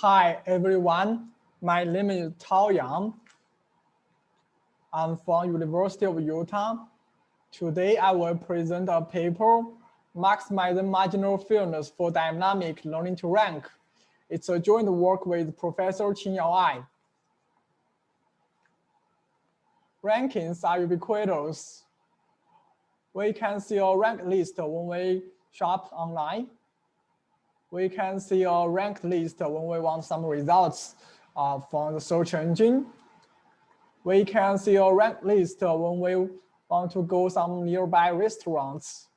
Hi, everyone. My name is Tao Yang. I'm from University of Utah. Today, I will present a paper, Maximizing Marginal Fairness for Dynamic Learning to Rank. It's a joint work with Professor Qingyao Ai. Rankings are ubiquitous. We can see a rank list when we shop online we can see a ranked list when we want some results uh, from the search engine. We can see a ranked list when we want to go some nearby restaurants.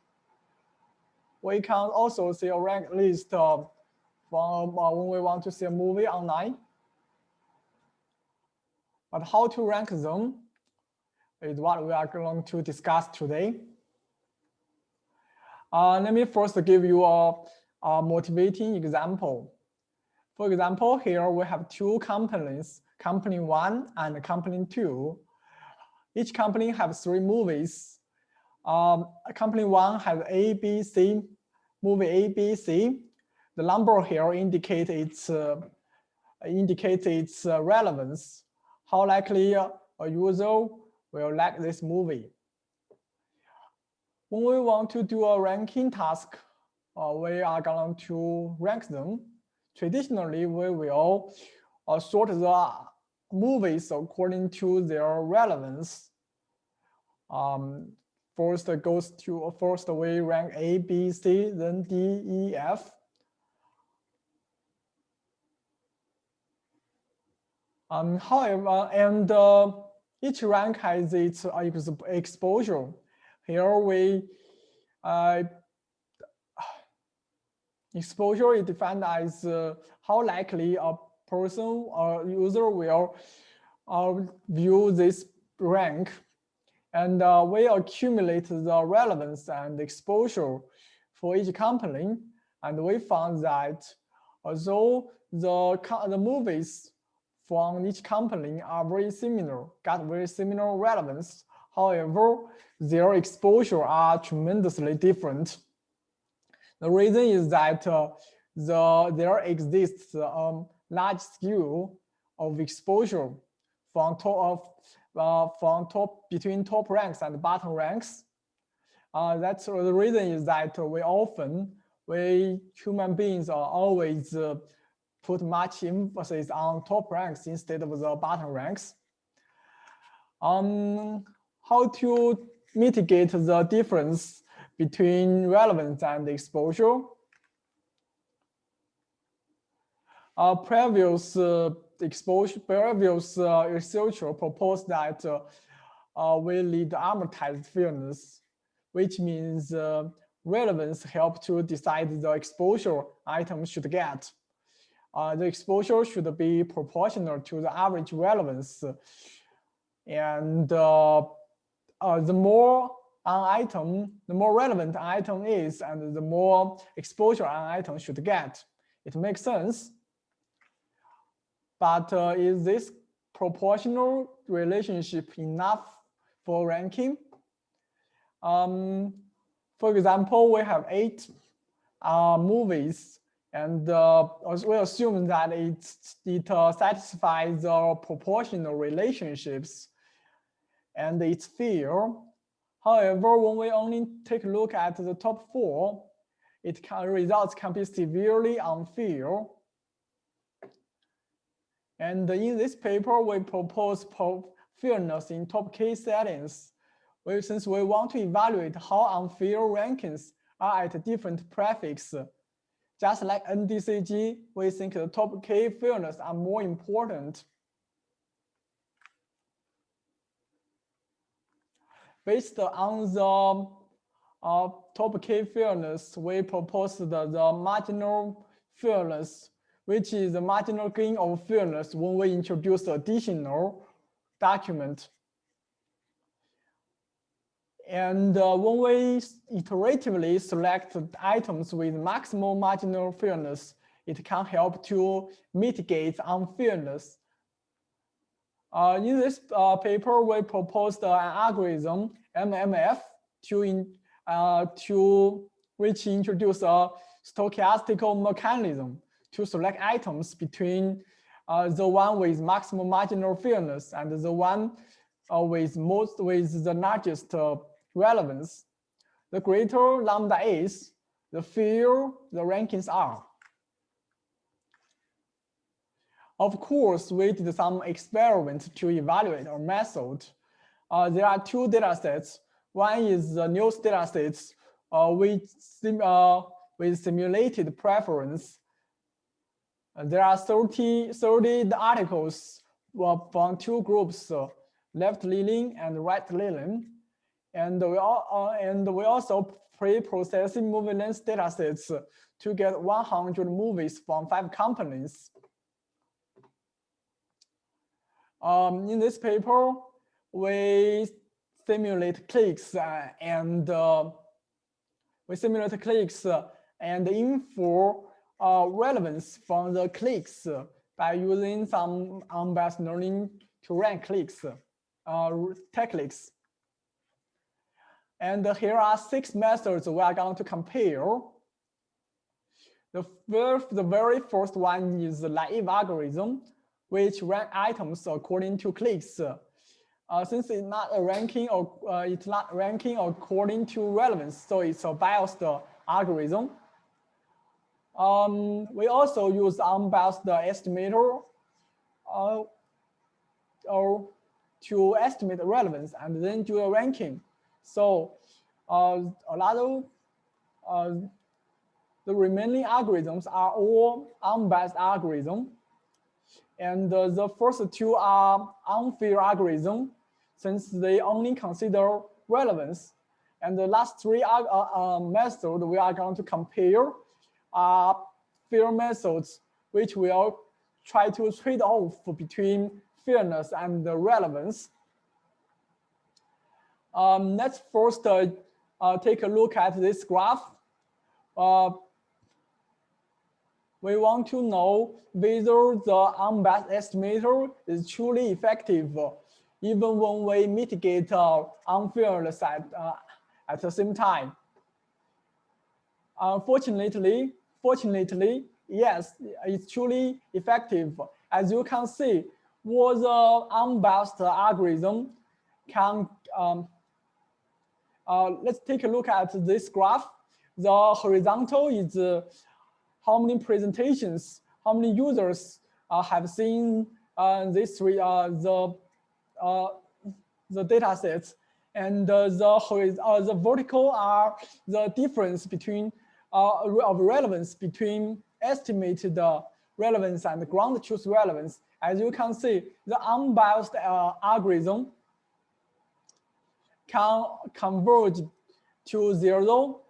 We can also see a ranked list from uh, when we want to see a movie online. But how to rank them is what we are going to discuss today. Uh, let me first give you a a motivating example. For example, here we have two companies, company one and company two. Each company has three movies. Um, company one has A, B, C, movie A, B, C. The number here indicates its, uh, indicates its uh, relevance, how likely a user will like this movie. When we want to do a ranking task, uh, we are going to rank them. Traditionally, we will uh, sort the movies according to their relevance. Um, first goes to first we rank A, B, C, then D, E, F. Um, however, and uh, each rank has its uh, exposure. Here we uh, Exposure is defined as uh, how likely a person or user will uh, view this rank. And uh, we accumulate the relevance and exposure for each company. And we found that although the, the movies from each company are very similar, got very similar relevance, however, their exposure are tremendously different. The reason is that uh, the there exists a um, large scale of exposure from top of uh, from top between top ranks and bottom ranks. Uh, that's the reason is that we often we human beings are always uh, put much emphasis on top ranks instead of the bottom ranks. Um, how to mitigate the difference between relevance and exposure. Our previous uh, exposure, previous uh, researcher proposed that uh, uh, we need amortized fairness, which means uh, relevance help to decide the exposure item should get. Uh, the exposure should be proportional to the average relevance. And the more an item, the more relevant an item is and the more exposure an item should get. It makes sense. But uh, is this proportional relationship enough for ranking? Um, for example, we have eight uh, movies and uh, we assume that it, it uh, satisfies the proportional relationships and it's fair However, when we only take a look at the top four, it can, results can be severely unfair. And in this paper, we propose fairness in top K settings. Since we want to evaluate how unfair rankings are at different prefix, just like NDCG, we think the top K fairness are more important. Based on the uh, top K fairness, we proposed the, the marginal fairness, which is the marginal gain of fairness when we introduce additional document. And uh, when we iteratively select items with maximal marginal fairness, it can help to mitigate unfairness uh, in this uh, paper, we proposed an algorithm, MMF, to, in, uh, to which introduce a stochastical mechanism to select items between uh, the one with maximum marginal fairness and the one uh, with most with the largest uh, relevance. The greater lambda is, the fewer the rankings are. Of course, we did some experiments to evaluate our method. Uh, there are two data sets. One is the news data sets uh, with, sim uh, with simulated preference. Uh, there are 30, 30 articles from two groups, uh, left leaning and right leaning. And we, uh, and we also pre-processing MovieLens datasets to get 100 movies from five companies. Um, in this paper, we simulate clicks uh, and uh, we simulate clicks uh, and infer uh, relevance from the clicks by using some unbiased learning to rank clicks, uh, techniques. And here are six methods we are going to compare. The first, the very first one is the naive algorithm which rank items according to clicks. Uh, since it's not a ranking or uh, it's not ranking according to relevance, so it's a biased algorithm. Um, we also use unbiased estimator uh, or to estimate the relevance and then do a ranking. So uh, a lot of uh, the remaining algorithms are all unbiased algorithms. And uh, the first two are unfair algorithm, since they only consider relevance. And the last three uh, uh, methods we are going to compare are fair methods, which will try to trade off between fairness and the relevance. Um, let's first uh, uh, take a look at this graph. Uh, we want to know whether the unbiased estimator is truly effective, even when we mitigate uh, unfairness at, uh, at the same time. Unfortunately, fortunately, yes, it's truly effective. As you can see, what the unbiased algorithm can, um, uh, let's take a look at this graph. The horizontal is uh, how many presentations, how many users uh, have seen uh, this three, uh, the, uh, the data sets. And uh, the, uh, the vertical are the difference between of relevance between estimated relevance and ground truth relevance. As you can see, the unbiased algorithm can converge to zero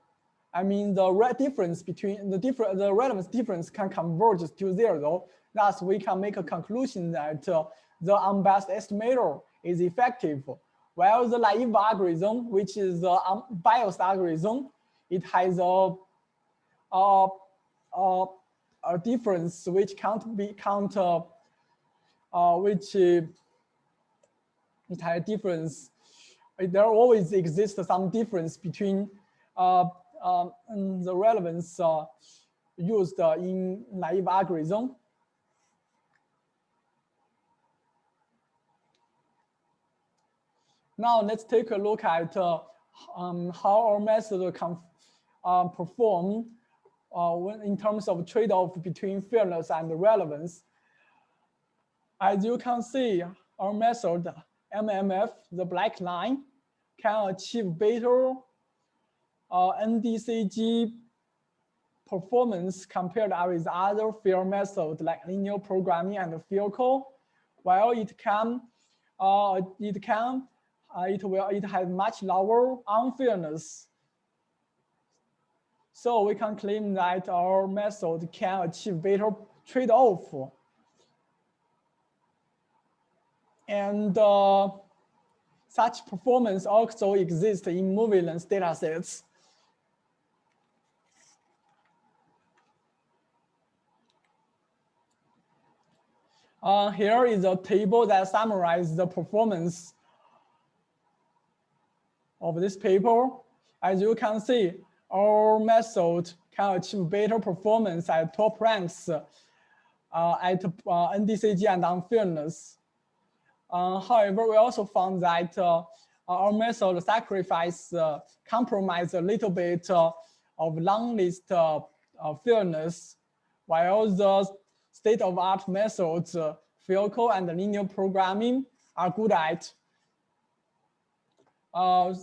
I mean, the difference between the different, the relevance difference can converge to zero. Thus, we can make a conclusion that uh, the unbiased estimator is effective. While the naive algorithm, which is the unbiased algorithm, it has a, a, a, a difference which can't be count, uh, uh, which uh, it has a difference. There always exists some difference between uh, um, the relevance uh, used uh, in naive algorithm. Now let's take a look at uh, um, how our method can uh, perform uh, when, in terms of trade-off between fairness and relevance. As you can see, our method MMF, the black line, can achieve better uh, NDCG performance compared with other fair methods like linear programming and FairCo, while it can, uh, it can, uh, it will, it has much lower unfairness. So we can claim that our method can achieve better trade-off. And uh, such performance also exists in MovieLens datasets. Uh, here is a table that summarizes the performance of this paper. As you can see, our method can achieve better performance at top ranks uh, at uh, NDCG and unfairness. Uh, however, we also found that uh, our method sacrifice uh, compromise a little bit uh, of long list fairness, while the state-of-art methods, uh, FairCo and linear programming are good at. Uh,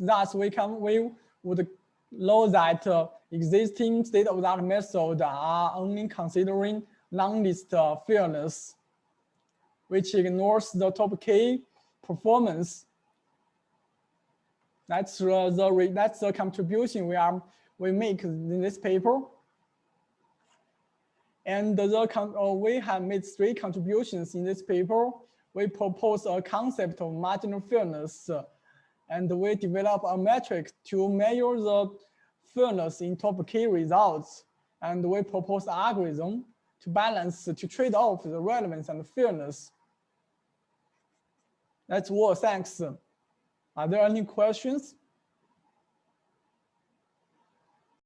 thus, we can we would know that uh, existing state-of-the-art methods are only considering long list uh, fairness, which ignores the top K performance. That's uh, the that's the contribution we are we make in this paper. And the, uh, we have made three contributions in this paper. We propose a concept of marginal fairness, uh, and we develop a metric to measure the fairness in top K results. And we propose algorithm to balance, to trade off the relevance and the fairness. That's all, thanks. Are there any questions?